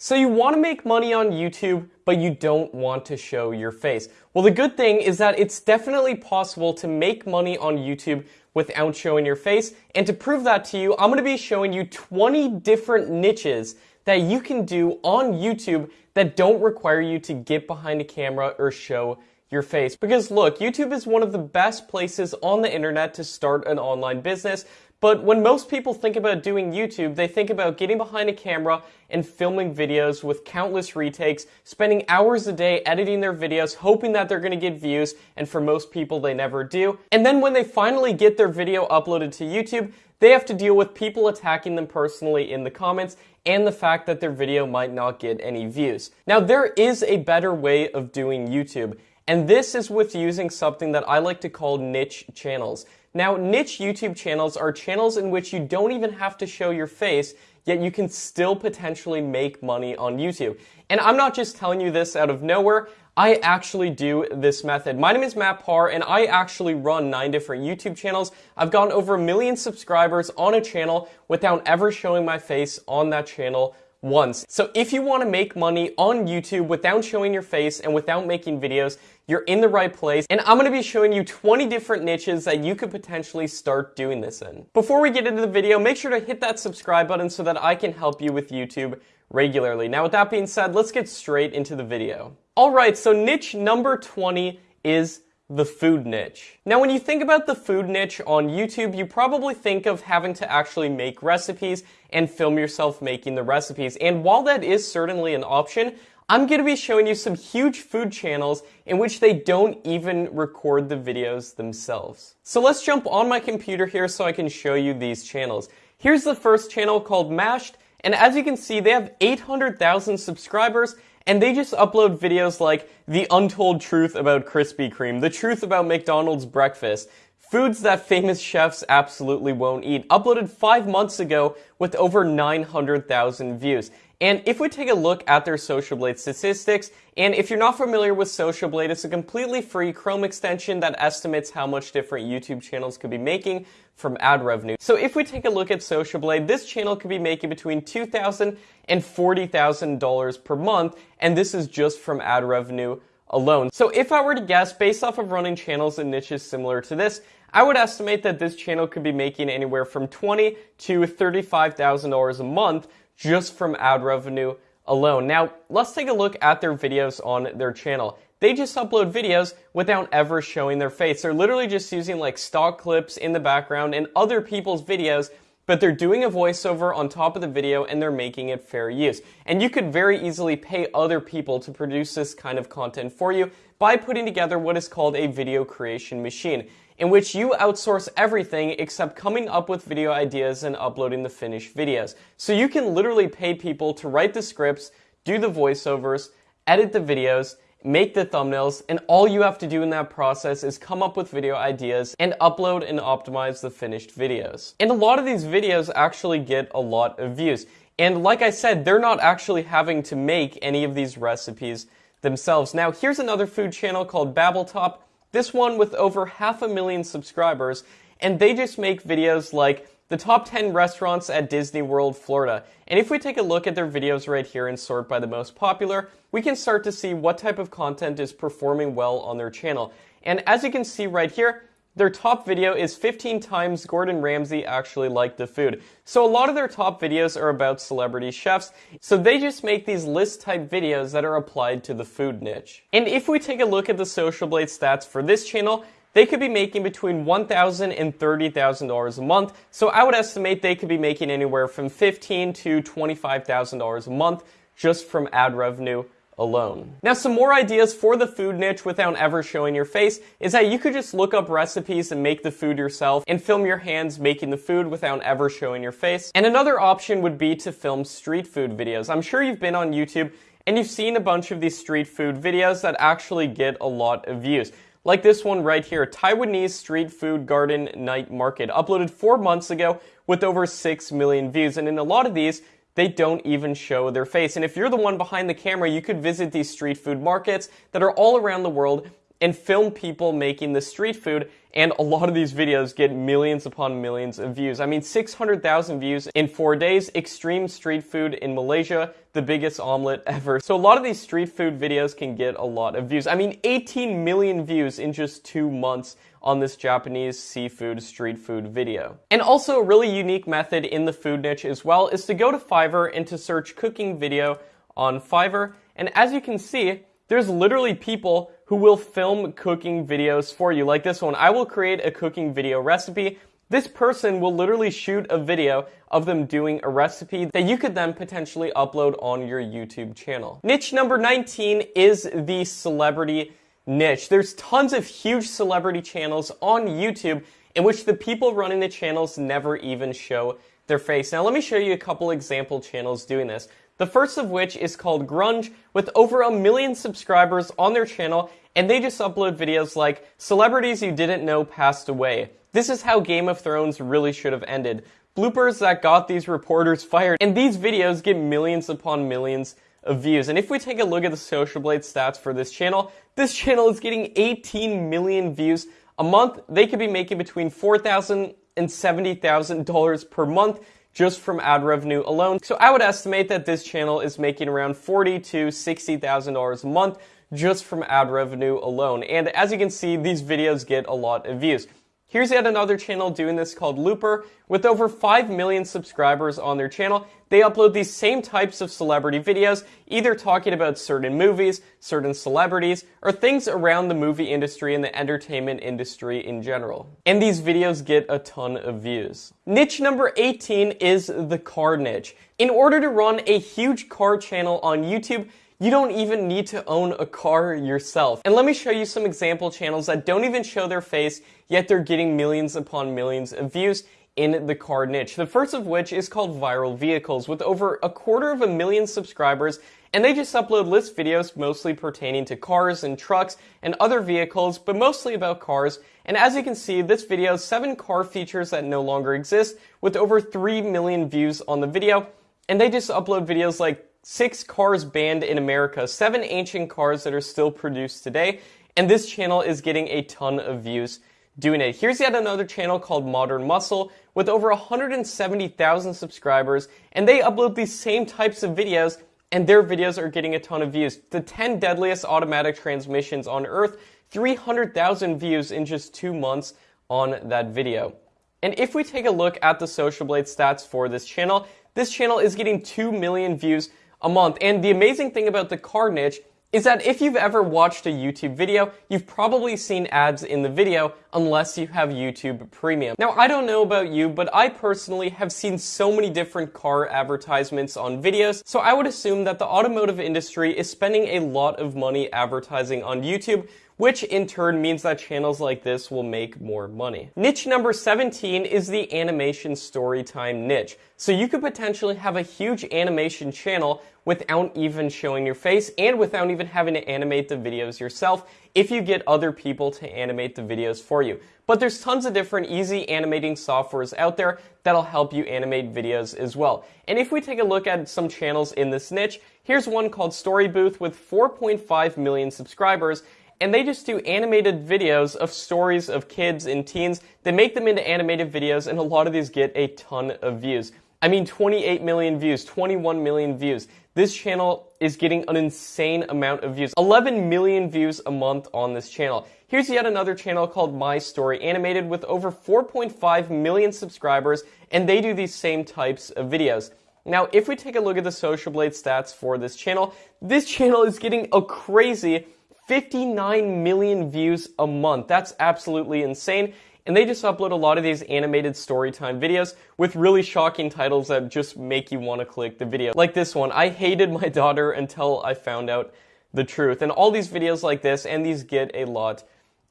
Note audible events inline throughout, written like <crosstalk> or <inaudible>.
So you want to make money on YouTube, but you don't want to show your face. Well, the good thing is that it's definitely possible to make money on YouTube without showing your face. And to prove that to you, I'm going to be showing you 20 different niches that you can do on YouTube that don't require you to get behind a camera or show your face. Because look, YouTube is one of the best places on the internet to start an online business, but when most people think about doing YouTube, they think about getting behind a camera and filming videos with countless retakes, spending hours a day editing their videos, hoping that they're going to get views, and for most people, they never do. And then when they finally get their video uploaded to YouTube, they have to deal with people attacking them personally in the comments and the fact that their video might not get any views. Now, there is a better way of doing YouTube, and this is with using something that I like to call niche channels. Now, niche YouTube channels are channels in which you don't even have to show your face, yet you can still potentially make money on YouTube. And I'm not just telling you this out of nowhere. I actually do this method. My name is Matt Par, and I actually run nine different YouTube channels. I've gotten over a million subscribers on a channel without ever showing my face on that channel once. So if you want to make money on YouTube without showing your face and without making videos, you're in the right place. And I'm going to be showing you 20 different niches that you could potentially start doing this in. Before we get into the video, make sure to hit that subscribe button so that I can help you with YouTube regularly. Now with that being said, let's get straight into the video. Alright, so niche number 20 is the food niche. Now, when you think about the food niche on YouTube, you probably think of having to actually make recipes and film yourself making the recipes. And while that is certainly an option, I'm going to be showing you some huge food channels in which they don't even record the videos themselves. So let's jump on my computer here so I can show you these channels. Here's the first channel called Mashed, and as you can see, they have 800,000 subscribers and they just upload videos like the untold truth about Krispy Kreme, the truth about McDonald's breakfast, foods that famous chefs absolutely won't eat, uploaded five months ago with over 900,000 views. And if we take a look at their Social Blade statistics, and if you're not familiar with Social Blade, it's a completely free Chrome extension that estimates how much different YouTube channels could be making from ad revenue. So if we take a look at Social Blade, this channel could be making between $2,000 and $40,000 per month, and this is just from ad revenue alone. So if I were to guess, based off of running channels and niches similar to this, I would estimate that this channel could be making anywhere from 20 to $35,000 a month just from ad revenue alone. Now, let's take a look at their videos on their channel. They just upload videos without ever showing their face. They're literally just using like stock clips in the background and other people's videos, but they're doing a voiceover on top of the video and they're making it fair use. And you could very easily pay other people to produce this kind of content for you by putting together what is called a video creation machine in which you outsource everything except coming up with video ideas and uploading the finished videos. So you can literally pay people to write the scripts, do the voiceovers, edit the videos, make the thumbnails, and all you have to do in that process is come up with video ideas and upload and optimize the finished videos. And a lot of these videos actually get a lot of views. And like I said, they're not actually having to make any of these recipes themselves. Now, here's another food channel called Babbletop. This one with over half a million subscribers, and they just make videos like the top 10 restaurants at Disney World, Florida. And if we take a look at their videos right here and sort by the most popular, we can start to see what type of content is performing well on their channel. And as you can see right here, their top video is 15 times Gordon Ramsay actually liked the food. So a lot of their top videos are about celebrity chefs, so they just make these list type videos that are applied to the food niche. And if we take a look at the Social Blade stats for this channel, they could be making between $1,000 and $30,000 a month. So I would estimate they could be making anywhere from 15 to $25,000 a month just from ad revenue alone. Now some more ideas for the food niche without ever showing your face is that you could just look up recipes and make the food yourself and film your hands making the food without ever showing your face. And another option would be to film street food videos. I'm sure you've been on YouTube and you've seen a bunch of these street food videos that actually get a lot of views. Like this one right here, Taiwanese Street Food Garden Night Market, uploaded four months ago with over 6 million views. And in a lot of these, they don't even show their face. And if you're the one behind the camera, you could visit these street food markets that are all around the world and film people making the street food. And a lot of these videos get millions upon millions of views. I mean, 600,000 views in four days. Extreme street food in Malaysia, the biggest omelet ever. So a lot of these street food videos can get a lot of views. I mean, 18 million views in just two months on this Japanese seafood street food video. And also a really unique method in the food niche as well is to go to Fiverr and to search cooking video on Fiverr. And as you can see, there's literally people who will film cooking videos for you, like this one. I will create a cooking video recipe. This person will literally shoot a video of them doing a recipe that you could then potentially upload on your YouTube channel. Niche number 19 is the celebrity niche. There's tons of huge celebrity channels on YouTube in which the people running the channels never even show their face. Now let me show you a couple example channels doing this. The first of which is called Grunge with over a million subscribers on their channel and they just upload videos like celebrities you didn't know passed away. This is how Game of Thrones really should have ended. Bloopers that got these reporters fired and these videos get millions upon millions of views. And if we take a look at the Social Blade stats for this channel, this channel is getting 18 million views a month. They could be making between $4,000 and $70,000 per month just from ad revenue alone. So I would estimate that this channel is making around forty to $60,000 a month just from ad revenue alone. And as you can see, these videos get a lot of views. Here's yet another channel doing this called Looper. With over 5 million subscribers on their channel, they upload these same types of celebrity videos, either talking about certain movies, certain celebrities, or things around the movie industry and the entertainment industry in general. And these videos get a ton of views. Niche number 18 is the car niche. In order to run a huge car channel on YouTube, you don't even need to own a car yourself. And let me show you some example channels that don't even show their face, yet they're getting millions upon millions of views in the car niche. The first of which is called Viral Vehicles with over a quarter of a million subscribers and they just upload list videos mostly pertaining to cars and trucks and other vehicles, but mostly about cars. And as you can see, this video has seven car features that no longer exist with over 3 million views on the video. And they just upload videos like six cars banned in America, seven ancient cars that are still produced today, and this channel is getting a ton of views doing it. Here's yet another channel called Modern Muscle with over 170,000 subscribers, and they upload these same types of videos, and their videos are getting a ton of views. The 10 deadliest automatic transmissions on Earth, 300,000 views in just two months on that video. And if we take a look at the Social Blade stats for this channel, this channel is getting 2 million views a month. And the amazing thing about the car niche is that if you've ever watched a YouTube video, you've probably seen ads in the video unless you have YouTube Premium. Now, I don't know about you, but I personally have seen so many different car advertisements on videos, so I would assume that the automotive industry is spending a lot of money advertising on YouTube, which in turn means that channels like this will make more money. Niche number 17 is the animation storytime niche. So you could potentially have a huge animation channel without even showing your face and without even having to animate the videos yourself if you get other people to animate the videos for you. But there's tons of different easy animating softwares out there that'll help you animate videos as well. And if we take a look at some channels in this niche, here's one called Story Booth with 4.5 million subscribers and they just do animated videos of stories of kids and teens. They make them into animated videos, and a lot of these get a ton of views. I mean, 28 million views, 21 million views. This channel is getting an insane amount of views. 11 million views a month on this channel. Here's yet another channel called My Story Animated with over 4.5 million subscribers, and they do these same types of videos. Now, if we take a look at the Social Blade stats for this channel, this channel is getting a crazy 59 million views a month. That's absolutely insane. And they just upload a lot of these animated storytime videos with really shocking titles that just make you want to click the video. Like this one, I hated my daughter until I found out the truth. And all these videos like this, and these get a lot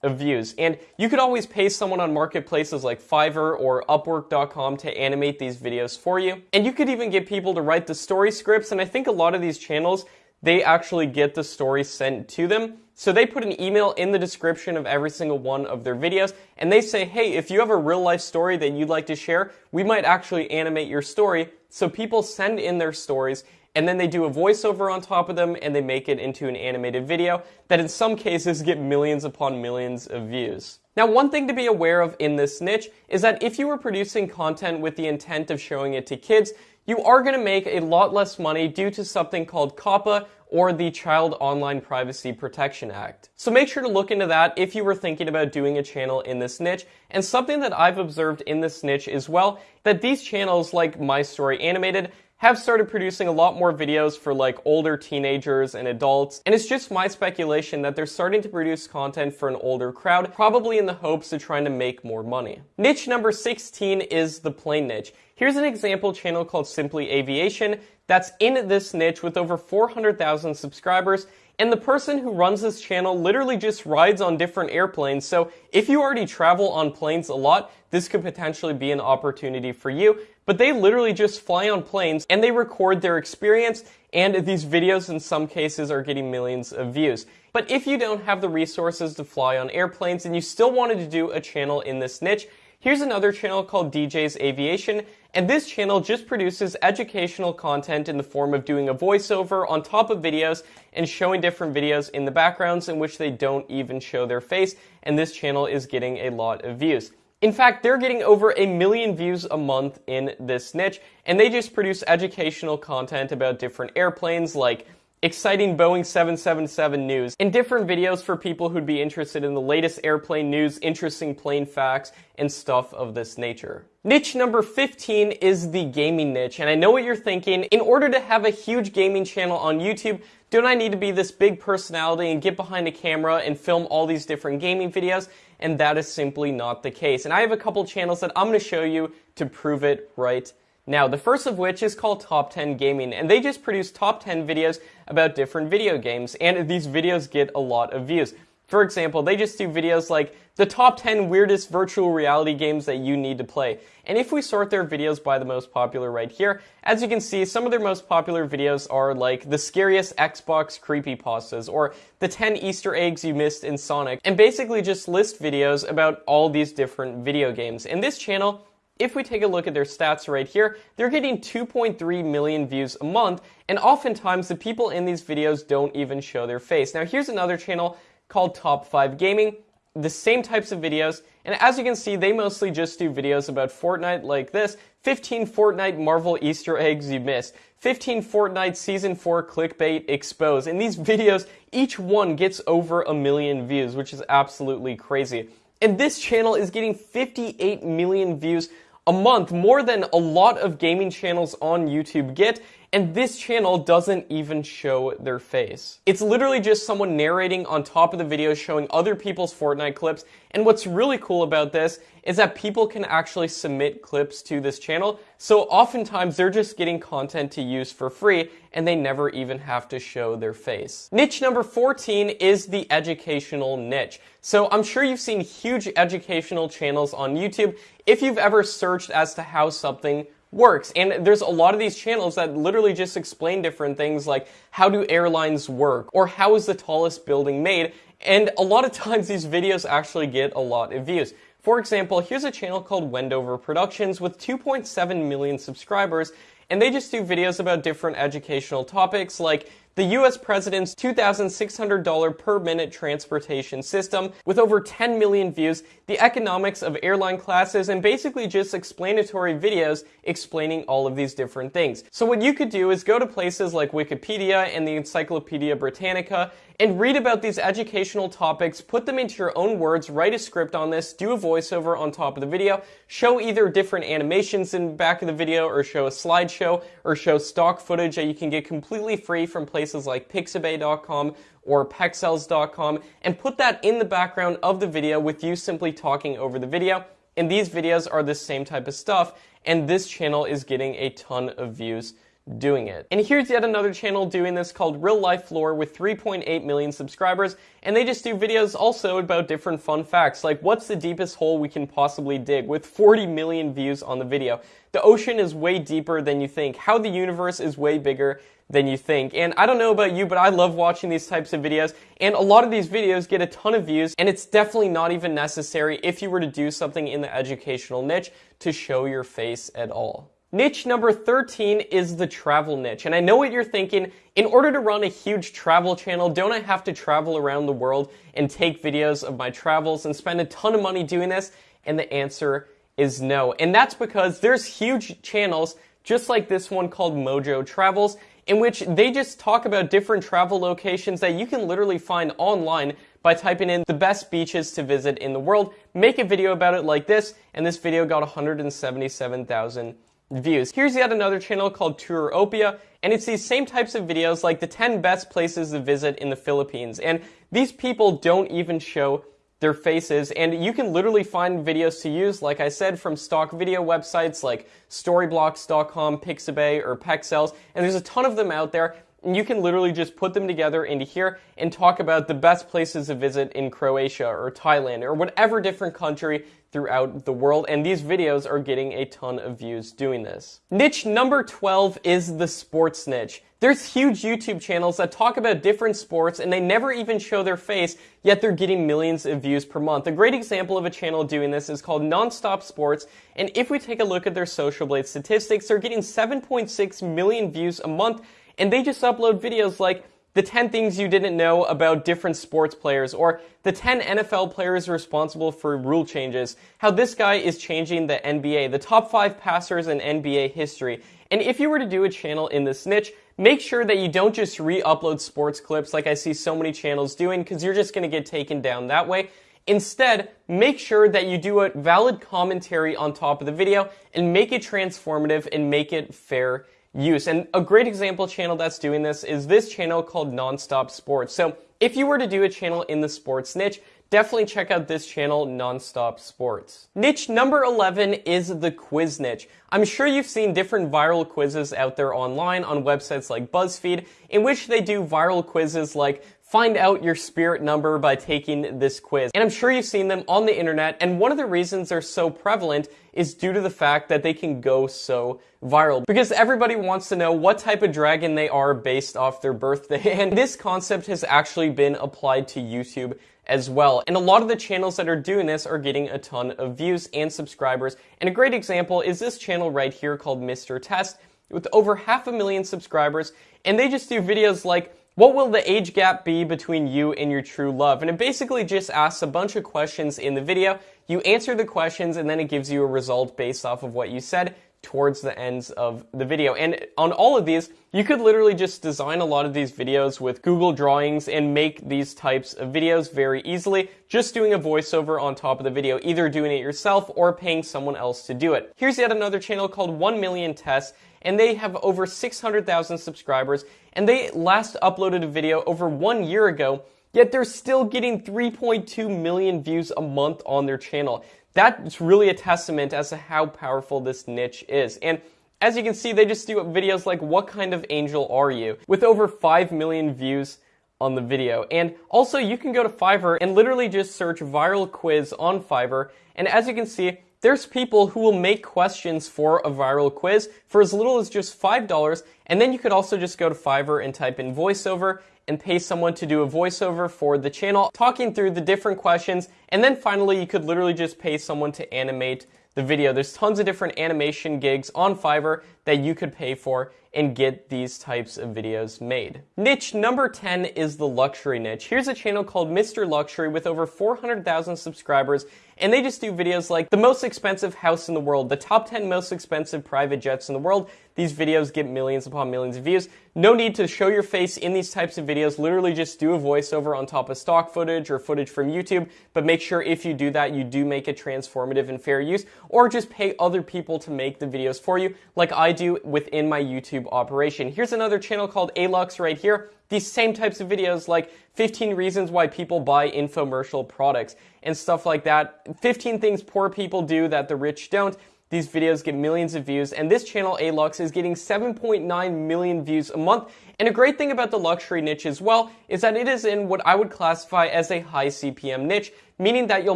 of views. And you could always pay someone on marketplaces like Fiverr or Upwork.com to animate these videos for you. And you could even get people to write the story scripts. And I think a lot of these channels, they actually get the story sent to them. So they put an email in the description of every single one of their videos, and they say, hey, if you have a real life story that you'd like to share, we might actually animate your story. So people send in their stories, and then they do a voiceover on top of them, and they make it into an animated video that in some cases get millions upon millions of views. Now, one thing to be aware of in this niche is that if you were producing content with the intent of showing it to kids, you are going to make a lot less money due to something called COPPA or the Child Online Privacy Protection Act. So make sure to look into that if you were thinking about doing a channel in this niche. And something that I've observed in this niche as well, that these channels like My Story Animated have started producing a lot more videos for like older teenagers and adults. And it's just my speculation that they're starting to produce content for an older crowd, probably in the hopes of trying to make more money. Niche number 16 is the plane niche. Here's an example channel called Simply Aviation that's in this niche with over 400,000 subscribers. And the person who runs this channel literally just rides on different airplanes. So if you already travel on planes a lot, this could potentially be an opportunity for you but they literally just fly on planes and they record their experience and these videos in some cases are getting millions of views. But if you don't have the resources to fly on airplanes and you still wanted to do a channel in this niche, here's another channel called DJ's Aviation and this channel just produces educational content in the form of doing a voiceover on top of videos and showing different videos in the backgrounds in which they don't even show their face and this channel is getting a lot of views. In fact, they're getting over a million views a month in this niche, and they just produce educational content about different airplanes like exciting Boeing 777 news, and different videos for people who'd be interested in the latest airplane news, interesting plane facts, and stuff of this nature. Niche number 15 is the gaming niche, and I know what you're thinking. In order to have a huge gaming channel on YouTube, don't I need to be this big personality and get behind a camera and film all these different gaming videos? and that is simply not the case. And I have a couple channels that I'm going to show you to prove it right now. The first of which is called Top 10 Gaming, and they just produce top 10 videos about different video games, and these videos get a lot of views. For example, they just do videos like the top 10 weirdest virtual reality games that you need to play. And if we sort their videos by the most popular right here, as you can see, some of their most popular videos are like the scariest Xbox creepypastas or the 10 Easter eggs you missed in Sonic, and basically just list videos about all these different video games. In this channel, if we take a look at their stats right here, they're getting 2.3 million views a month, and oftentimes the people in these videos don't even show their face. Now here's another channel called Top 5 Gaming, the same types of videos, and as you can see, they mostly just do videos about Fortnite like this, 15 Fortnite Marvel Easter eggs you missed, 15 Fortnite Season 4 clickbait exposed, and these videos, each one gets over a million views, which is absolutely crazy. And this channel is getting 58 million views a month, more than a lot of gaming channels on YouTube get, and this channel doesn't even show their face. It's literally just someone narrating on top of the video showing other people's Fortnite clips, and what's really cool about this is that people can actually submit clips to this channel, so oftentimes they're just getting content to use for free, and they never even have to show their face. Niche number 14 is the educational niche. So I'm sure you've seen huge educational channels on YouTube if you've ever searched as to how something works. And there's a lot of these channels that literally just explain different things like how do airlines work or how is the tallest building made. And a lot of <laughs> times these videos actually get a lot of views. For example, here's a channel called Wendover Productions with 2.7 million subscribers and they just do videos about different educational topics like the US president's $2,600 per minute transportation system with over 10 million views, the economics of airline classes, and basically just explanatory videos explaining all of these different things. So what you could do is go to places like Wikipedia and the Encyclopedia Britannica and read about these educational topics, put them into your own words, write a script on this, do a voiceover on top of the video, show either different animations in the back of the video or show a slideshow or show stock footage that you can get completely free from places places like pixabay.com or pexels.com and put that in the background of the video with you simply talking over the video. And these videos are the same type of stuff, and this channel is getting a ton of views doing it. And here's yet another channel doing this called Real Life Lore with 3.8 million subscribers, and they just do videos also about different fun facts, like what's the deepest hole we can possibly dig, with 40 million views on the video. The ocean is way deeper than you think, how the universe is way bigger than you think. And I don't know about you, but I love watching these types of videos, and a lot of these videos get a ton of views, and it's definitely not even necessary if you were to do something in the educational niche to show your face at all. Niche number 13 is the travel niche. And I know what you're thinking. In order to run a huge travel channel, don't I have to travel around the world and take videos of my travels and spend a ton of money doing this? And the answer is no. And that's because there's huge channels just like this one called Mojo Travels, in which they just talk about different travel locations that you can literally find online by typing in the best beaches to visit in the world, make a video about it like this, and this video got 177,000 views. Here's yet another channel called Touropia, and it's these same types of videos like the 10 best places to visit in the Philippines. And these people don't even show their faces, and you can literally find videos to use, like I said, from stock video websites like Storyblocks.com, Pixabay, or Pexels, and there's a ton of them out there, and you can literally just put them together into here and talk about the best places to visit in Croatia or Thailand or whatever different country throughout the world, and these videos are getting a ton of views doing this. Niche number 12 is the sports niche. There's huge YouTube channels that talk about different sports and they never even show their face, yet they're getting millions of views per month. A great example of a channel doing this is called Nonstop Sports, and if we take a look at their Social Blade statistics, they're getting 7.6 million views a month, and they just upload videos like the 10 things you didn't know about different sports players, or the 10 NFL players responsible for rule changes, how this guy is changing the NBA, the top 5 passers in NBA history. And if you were to do a channel in this niche, make sure that you don't just re-upload sports clips like I see so many channels doing, because you're just going to get taken down that way. Instead, make sure that you do a valid commentary on top of the video and make it transformative and make it fair use. And a great example channel that's doing this is this channel called Nonstop Sports. So if you were to do a channel in the sports niche, definitely check out this channel, Nonstop Sports. Niche number 11 is the quiz niche. I'm sure you've seen different viral quizzes out there online on websites like BuzzFeed, in which they do viral quizzes like find out your spirit number by taking this quiz. And I'm sure you've seen them on the internet, and one of the reasons they're so prevalent is due to the fact that they can go so viral. Because everybody wants to know what type of dragon they are based off their birthday, <laughs> and this concept has actually been applied to YouTube as well. And a lot of the channels that are doing this are getting a ton of views and subscribers. And a great example is this channel right here called Mr. Test with over half a million subscribers. And they just do videos like what will the age gap be between you and your true love? And it basically just asks a bunch of questions in the video. You answer the questions and then it gives you a result based off of what you said towards the ends of the video. And on all of these, you could literally just design a lot of these videos with Google Drawings and make these types of videos very easily, just doing a voiceover on top of the video, either doing it yourself or paying someone else to do it. Here's yet another channel called 1 Million Tests, and they have over 600,000 subscribers, and they last uploaded a video over one year ago, yet they're still getting 3.2 million views a month on their channel. That's really a testament as to how powerful this niche is. And as you can see, they just do videos like, what kind of angel are you? With over 5 million views on the video. And also you can go to Fiverr and literally just search viral quiz on Fiverr. And as you can see, there's people who will make questions for a viral quiz for as little as just $5, and then you could also just go to Fiverr and type in voiceover and pay someone to do a voiceover for the channel, talking through the different questions, and then finally you could literally just pay someone to animate the video. There's tons of different animation gigs on Fiverr that you could pay for and get these types of videos made. Niche number 10 is the luxury niche. Here's a channel called Mr. Luxury with over 400,000 subscribers and they just do videos like the most expensive house in the world, the top 10 most expensive private jets in the world. These videos get millions upon millions of views. No need to show your face in these types of videos. Literally just do a voiceover on top of stock footage or footage from YouTube, but make sure if you do that, you do make it transformative and fair use, or just pay other people to make the videos for you, like I do within my YouTube operation. Here's another channel called Alux right here these same types of videos like 15 reasons why people buy infomercial products and stuff like that. 15 things poor people do that the rich don't. These videos get millions of views, and this channel, Alux, is getting 7.9 million views a month. And a great thing about the luxury niche as well is that it is in what I would classify as a high CPM niche, meaning that you'll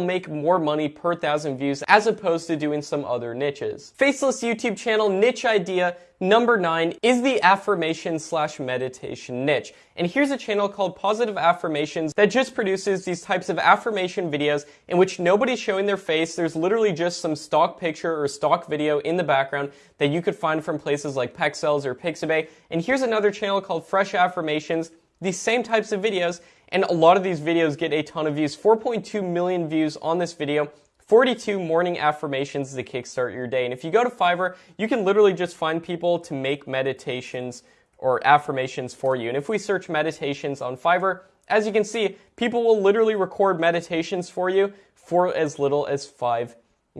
make more money per thousand views as opposed to doing some other niches. Faceless YouTube channel niche idea number nine is the affirmation slash meditation niche. And here's a channel called Positive Affirmations that just produces these types of affirmation videos in which nobody's showing their face. There's literally just some stock picture or stock video in the background that you could find from places like Pexels or Pixabay. And here's another channel called Fresh Affirmations these same types of videos, and a lot of these videos get a ton of views. 4.2 million views on this video, 42 morning affirmations to kickstart your day. And if you go to Fiverr, you can literally just find people to make meditations or affirmations for you. And if we search meditations on Fiverr, as you can see, people will literally record meditations for you for as little as five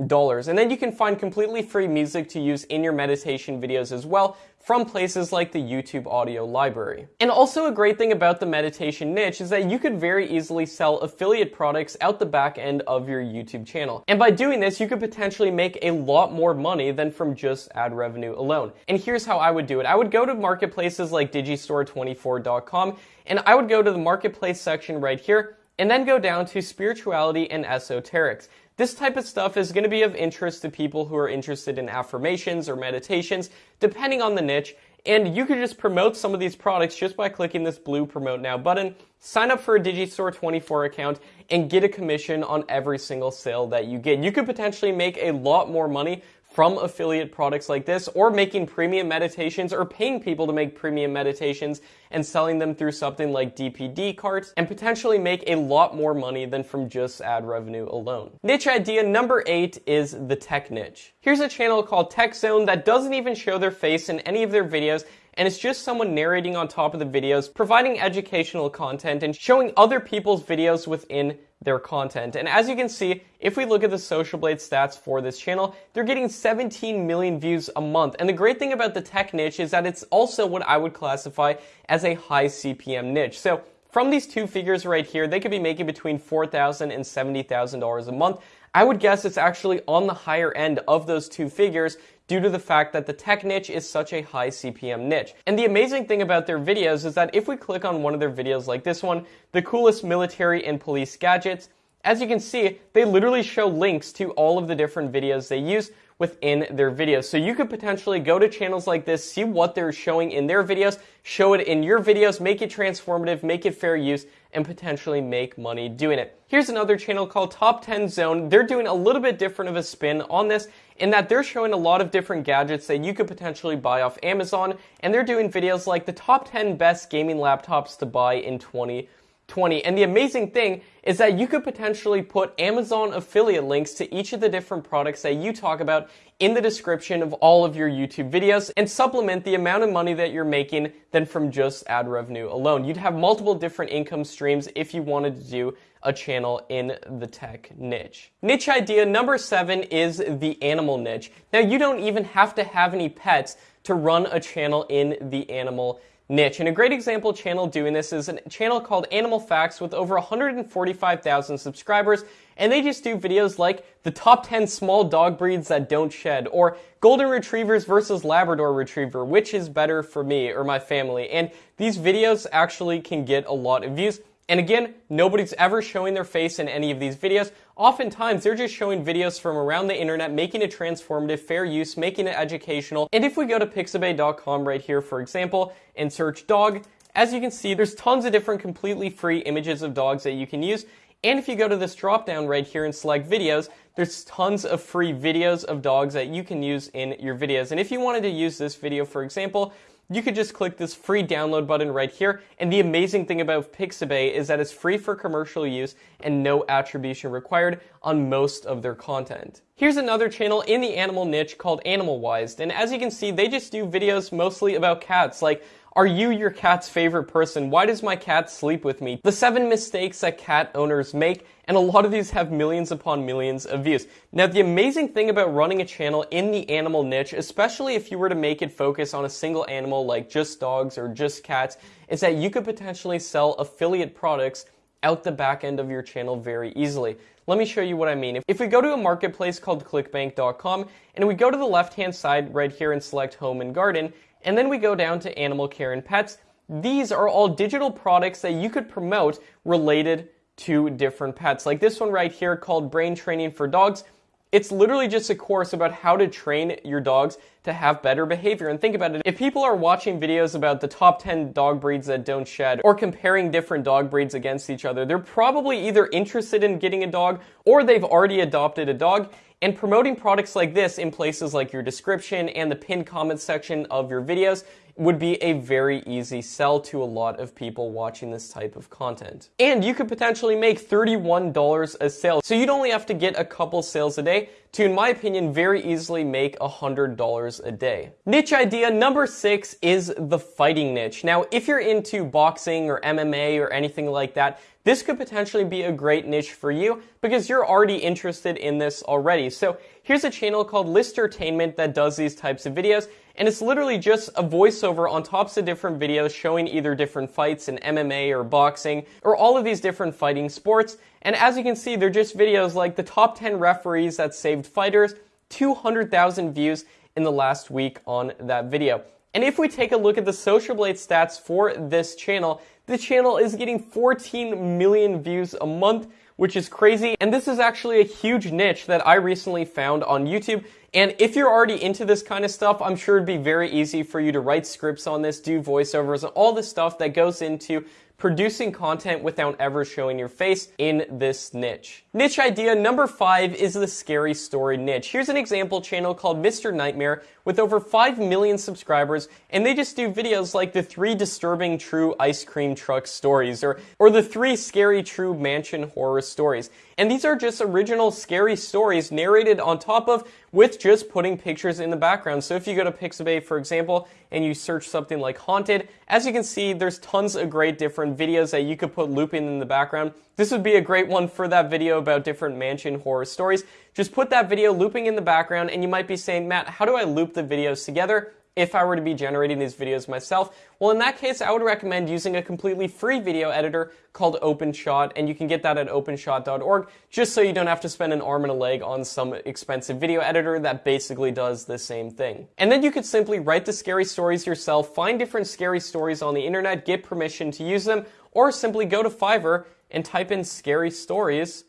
dollars. And then you can find completely free music to use in your meditation videos as well from places like the YouTube audio library. And also a great thing about the meditation niche is that you could very easily sell affiliate products out the back end of your YouTube channel. And by doing this, you could potentially make a lot more money than from just ad revenue alone. And here's how I would do it. I would go to marketplaces like digistore24.com and I would go to the marketplace section right here and then go down to spirituality and esoterics. This type of stuff is going to be of interest to people who are interested in affirmations or meditations, depending on the niche. And you could just promote some of these products just by clicking this blue promote now button, sign up for a Digistore 24 account, and get a commission on every single sale that you get. You could potentially make a lot more money from affiliate products like this or making premium meditations or paying people to make premium meditations and selling them through something like DPD carts and potentially make a lot more money than from just ad revenue alone. Niche idea number eight is the tech niche. Here's a channel called Tech Zone that doesn't even show their face in any of their videos and it's just someone narrating on top of the videos, providing educational content and showing other people's videos within their content. And as you can see, if we look at the Social Blade stats for this channel, they're getting 17 million views a month. And the great thing about the tech niche is that it's also what I would classify as a high CPM niche. So from these two figures right here, they could be making between $4,000 and $70,000 a month. I would guess it's actually on the higher end of those two figures due to the fact that the tech niche is such a high CPM niche. And the amazing thing about their videos is that if we click on one of their videos like this one, the coolest military and police gadgets, as you can see, they literally show links to all of the different videos they use within their videos. So you could potentially go to channels like this, see what they're showing in their videos, show it in your videos, make it transformative, make it fair use, and potentially make money doing it. Here's another channel called Top 10 Zone. They're doing a little bit different of a spin on this in that they're showing a lot of different gadgets that you could potentially buy off Amazon, and they're doing videos like the top 10 best gaming laptops to buy in 2020. 20. And the amazing thing is that you could potentially put Amazon affiliate links to each of the different products that you talk about in the description of all of your YouTube videos and supplement the amount of money that you're making than from just ad revenue alone. You'd have multiple different income streams if you wanted to do a channel in the tech niche. Niche idea number seven is the animal niche. Now you don't even have to have any pets to run a channel in the animal niche. And a great example channel doing this is a channel called Animal Facts with over 145,000 subscribers. And they just do videos like the top 10 small dog breeds that don't shed, or golden retrievers versus Labrador retriever, which is better for me or my family. And these videos actually can get a lot of views. And again, nobody's ever showing their face in any of these videos. Oftentimes, they're just showing videos from around the internet, making it transformative, fair use, making it educational. And if we go to pixabay.com right here, for example, and search dog, as you can see, there's tons of different completely free images of dogs that you can use. And if you go to this drop down right here and select videos, there's tons of free videos of dogs that you can use in your videos. And if you wanted to use this video, for example, you could just click this free download button right here. And the amazing thing about Pixabay is that it's free for commercial use and no attribution required on most of their content. Here's another channel in the animal niche called Animalwise. And as you can see, they just do videos mostly about cats, like are you your cat's favorite person? Why does my cat sleep with me? The seven mistakes that cat owners make, and a lot of these have millions upon millions of views. Now, the amazing thing about running a channel in the animal niche, especially if you were to make it focus on a single animal like just dogs or just cats, is that you could potentially sell affiliate products out the back end of your channel very easily. Let me show you what I mean. If we go to a marketplace called clickbank.com and we go to the left hand side right here and select home and garden, and then we go down to animal care and pets. These are all digital products that you could promote related to different pets. Like this one right here called Brain Training for Dogs. It's literally just a course about how to train your dogs to have better behavior. And think about it, if people are watching videos about the top 10 dog breeds that don't shed or comparing different dog breeds against each other, they're probably either interested in getting a dog or they've already adopted a dog. And promoting products like this in places like your description and the pinned comment section of your videos would be a very easy sell to a lot of people watching this type of content. And you could potentially make $31 a sale. So you'd only have to get a couple sales a day to, in my opinion, very easily make $100 a day. Niche idea number six is the fighting niche. Now, if you're into boxing or MMA or anything like that, this could potentially be a great niche for you because you're already interested in this already. So here's a channel called Listertainment that does these types of videos and it's literally just a voiceover on tops of different videos showing either different fights in MMA or boxing or all of these different fighting sports. And as you can see, they're just videos like the top 10 referees that saved fighters, 200,000 views in the last week on that video. And if we take a look at the Social Blade stats for this channel, the channel is getting 14 million views a month, which is crazy. And this is actually a huge niche that I recently found on YouTube. And if you're already into this kind of stuff, I'm sure it'd be very easy for you to write scripts on this, do voiceovers, and all the stuff that goes into producing content without ever showing your face in this niche. Niche idea number five is the scary story niche. Here's an example channel called Mr. Nightmare with over 5 million subscribers, and they just do videos like the three disturbing true ice cream truck stories or, or the three scary true mansion horror stories. And these are just original scary stories narrated on top of with just putting pictures in the background. So if you go to Pixabay, for example, and you search something like haunted, as you can see, there's tons of great different videos that you could put looping in the background. This would be a great one for that video about different mansion horror stories. Just put that video looping in the background and you might be saying, Matt, how do I loop the videos together? if I were to be generating these videos myself? Well, in that case, I would recommend using a completely free video editor called OpenShot, and you can get that at openshot.org, just so you don't have to spend an arm and a leg on some expensive video editor that basically does the same thing. And then you could simply write the scary stories yourself, find different scary stories on the internet, get permission to use them, or simply go to Fiverr and type in scary stories.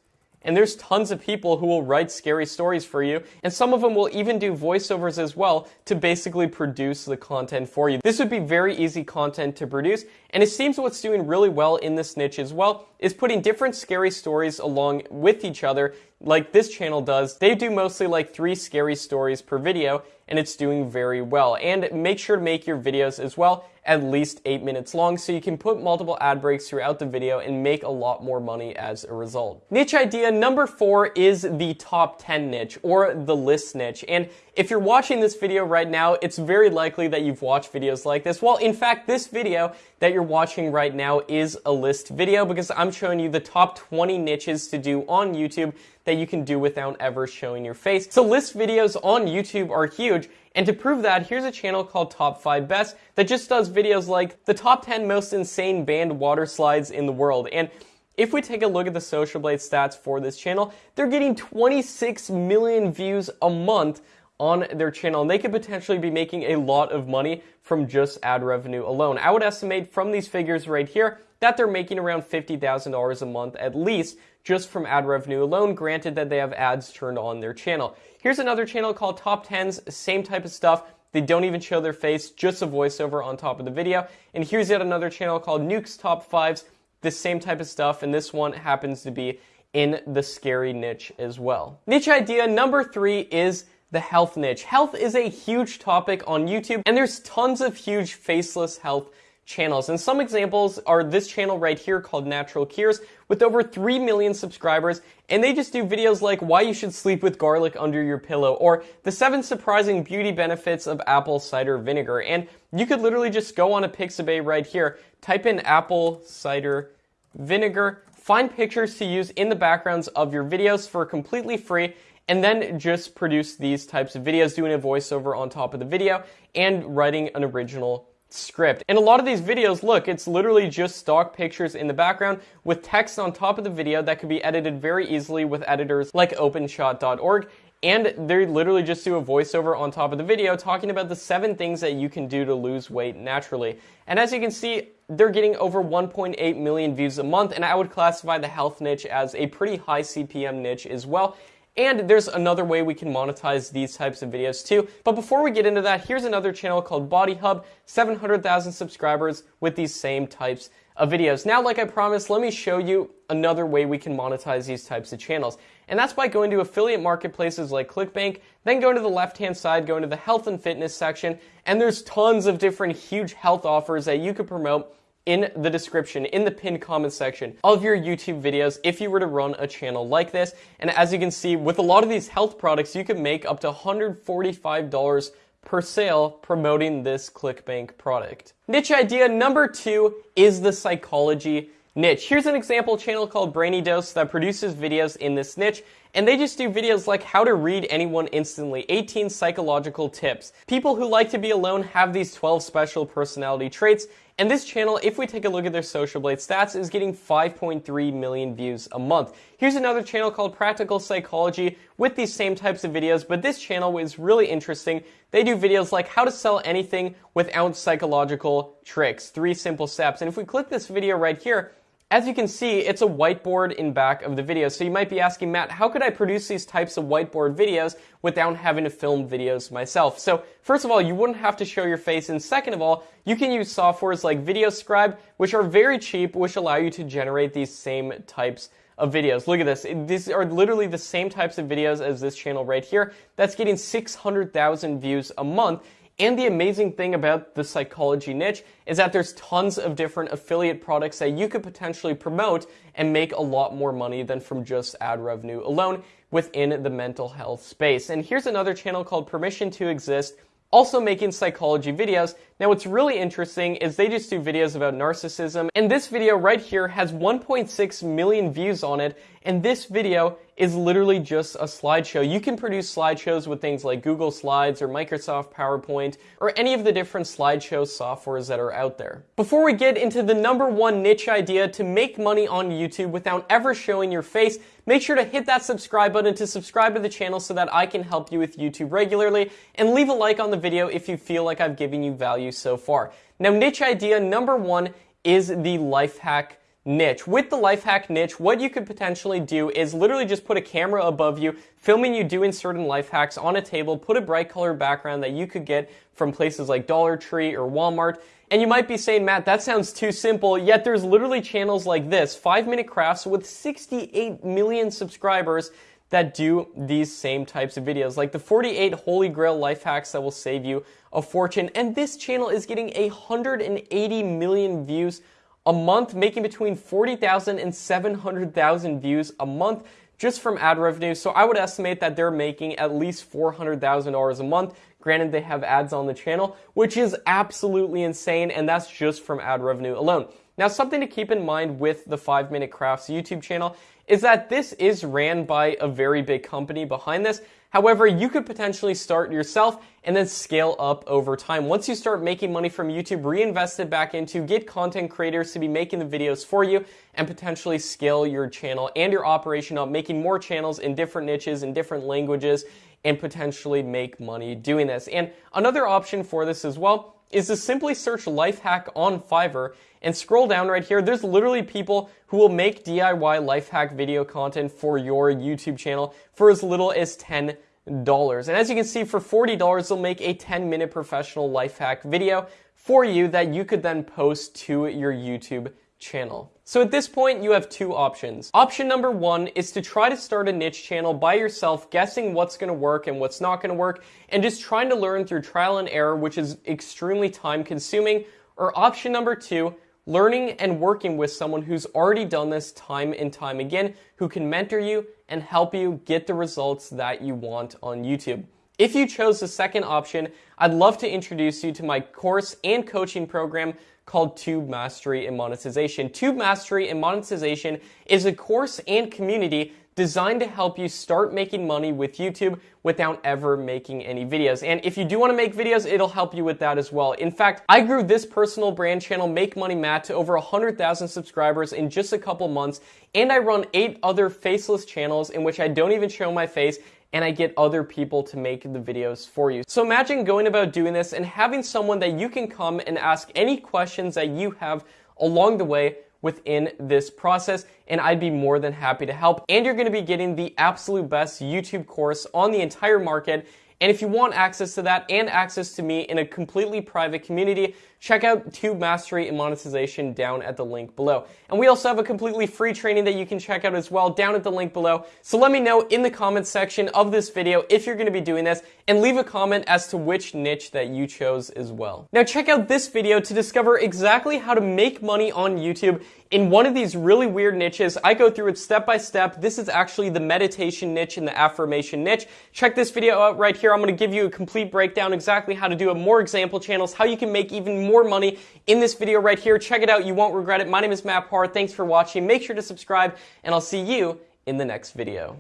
And there's tons of people who will write scary stories for you, and some of them will even do voiceovers as well to basically produce the content for you. This would be very easy content to produce, and it seems what's doing really well in this niche as well is putting different scary stories along with each other like this channel does. They do mostly like three scary stories per video, and it's doing very well. And make sure to make your videos as well at least 8 minutes long so you can put multiple ad breaks throughout the video and make a lot more money as a result. Niche idea number 4 is the top 10 niche or the list niche. And if you're watching this video right now, it's very likely that you've watched videos like this. Well, in fact, this video that you're watching right now is a list video because I'm showing you the top 20 niches to do on YouTube that you can do without ever showing your face. So list videos on YouTube are huge. And to prove that, here's a channel called Top 5 Best that just does videos like the top 10 most insane banned water slides in the world. And if we take a look at the Social Blade stats for this channel, they're getting 26 million views a month on their channel and they could potentially be making a lot of money from just ad revenue alone. I would estimate from these figures right here that they're making around $50,000 a month at least just from ad revenue alone, granted that they have ads turned on their channel. Here's another channel called Top 10s, same type of stuff. They don't even show their face, just a voiceover on top of the video. And here's yet another channel called Nuke's Top 5s, the same type of stuff, and this one happens to be in the scary niche as well. Niche idea number three is the health niche. Health is a huge topic on YouTube, and there's tons of huge faceless health channels. And some examples are this channel right here called Natural Cures with over 3 million subscribers. And they just do videos like why you should sleep with garlic under your pillow or the seven surprising beauty benefits of apple cider vinegar. And you could literally just go on a Pixabay right here, type in apple cider vinegar, find pictures to use in the backgrounds of your videos for completely free and then just produce these types of videos, doing a voiceover on top of the video and writing an original script. And a lot of these videos, look, it's literally just stock pictures in the background with text on top of the video that could be edited very easily with editors like openshot.org. And they literally just do a voiceover on top of the video talking about the seven things that you can do to lose weight naturally. And as you can see, they're getting over 1.8 million views a month, and I would classify the health niche as a pretty high CPM niche as well. And there's another way we can monetize these types of videos too. But before we get into that, here's another channel called Body Hub, 700,000 subscribers with these same types of videos. Now, like I promised, let me show you another way we can monetize these types of channels. And that's by going to affiliate marketplaces like ClickBank, then going to the left hand side, going to the health and fitness section, and there's tons of different huge health offers that you could promote in the description, in the pinned comment section of your YouTube videos if you were to run a channel like this. And as you can see, with a lot of these health products, you could make up to $145 per sale promoting this ClickBank product. Niche idea number two is the psychology niche. Here's an example channel called Brainy Dose that produces videos in this niche, and they just do videos like how to read anyone instantly, 18 psychological tips. People who like to be alone have these 12 special personality traits, and this channel, if we take a look at their Social Blade stats, is getting 5.3 million views a month. Here's another channel called Practical Psychology with these same types of videos, but this channel is really interesting. They do videos like how to sell anything without psychological tricks, three simple steps. And if we click this video right here, as you can see, it's a whiteboard in back of the video. So you might be asking, Matt, how could I produce these types of whiteboard videos without having to film videos myself? So first of all, you wouldn't have to show your face. And second of all, you can use softwares like VideoScribe, which are very cheap, which allow you to generate these same types of videos. Look at this. These are literally the same types of videos as this channel right here. That's getting 600,000 views a month. And the amazing thing about the psychology niche is that there's tons of different affiliate products that you could potentially promote and make a lot more money than from just ad revenue alone within the mental health space. And here's another channel called Permission to Exist also making psychology videos. Now what's really interesting is they just do videos about narcissism and this video right here has 1.6 million views on it and this video is literally just a slideshow. You can produce slideshows with things like Google Slides or Microsoft PowerPoint or any of the different slideshow softwares that are out there. Before we get into the number one niche idea to make money on YouTube without ever showing your face, make sure to hit that subscribe button to subscribe to the channel so that I can help you with YouTube regularly and leave a like on the video if you feel like I've given you value so far. Now niche idea number one is the life hack niche. With the life hack niche, what you could potentially do is literally just put a camera above you, filming you doing certain life hacks on a table, put a bright color background that you could get from places like Dollar Tree or Walmart. And you might be saying, Matt, that sounds too simple, yet there's literally channels like this, 5 Minute Crafts with 68 million subscribers that do these same types of videos, like the 48 Holy Grail life hacks that will save you a fortune. And this channel is getting 180 million views a month, making between 40,000 and 700,000 views a month just from ad revenue. So I would estimate that they're making at least $400,000 a month. Granted, they have ads on the channel, which is absolutely insane, and that's just from ad revenue alone. Now, something to keep in mind with the 5 Minute Crafts YouTube channel is that this is ran by a very big company behind this. However, you could potentially start yourself and then scale up over time. Once you start making money from YouTube, reinvest it back into, get content creators to be making the videos for you, and potentially scale your channel and your operation up, making more channels in different niches, in different languages, and potentially make money doing this. And another option for this as well is to simply search life hack on Fiverr and scroll down right here. There's literally people who will make DIY life hack video content for your YouTube channel for as little as 10 dollars. And as you can see, for $40, they'll make a 10 minute professional life hack video for you that you could then post to your YouTube channel. So at this point, you have two options. Option number one is to try to start a niche channel by yourself, guessing what's gonna work and what's not gonna work, and just trying to learn through trial and error, which is extremely time consuming. Or option number two, learning and working with someone who's already done this time and time again, who can mentor you and help you get the results that you want on YouTube. If you chose the second option, I'd love to introduce you to my course and coaching program called Tube Mastery and Monetization. Tube Mastery and Monetization is a course and community designed to help you start making money with YouTube without ever making any videos. And if you do want to make videos, it'll help you with that as well. In fact, I grew this personal brand channel, Make Money Matt, to over 100,000 subscribers in just a couple months. And I run eight other faceless channels in which I don't even show my face and I get other people to make the videos for you. So imagine going about doing this and having someone that you can come and ask any questions that you have along the way within this process, and I'd be more than happy to help. And you're gonna be getting the absolute best YouTube course on the entire market And if you want access to that and access to me in a completely private community, check out Tube Mastery and Monetization down at the link below. And we also have a completely free training that you can check out as well down at the link below. So let me know in the comments section of this video if you're going to be doing this and leave a comment as to which niche that you chose as well. Now check out this video to discover exactly how to make money on YouTube in one of these really weird niches. I go through it step by step. This is actually the meditation niche and the affirmation niche. Check this video out right here. I'm going to give you a complete breakdown exactly how to do it, more example channels, how you can make even more money in this video right here. Check it out. You won't regret it. My name is Matt Par. Thanks for watching. Make sure to subscribe and I'll see you in the next video.